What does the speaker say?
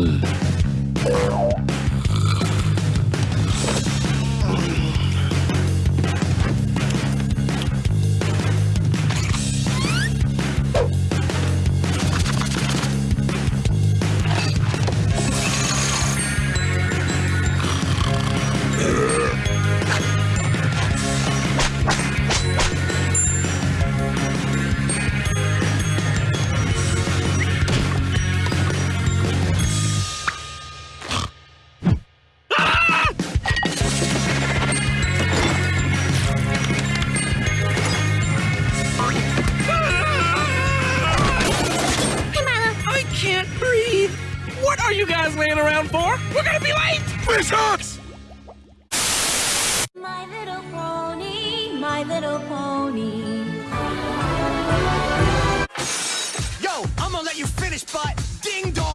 Ugh. breathe! What are you guys laying around for? We're gonna be late! Fish hooks! My little pony, my little pony. Yo, I'm gonna let you finish, but...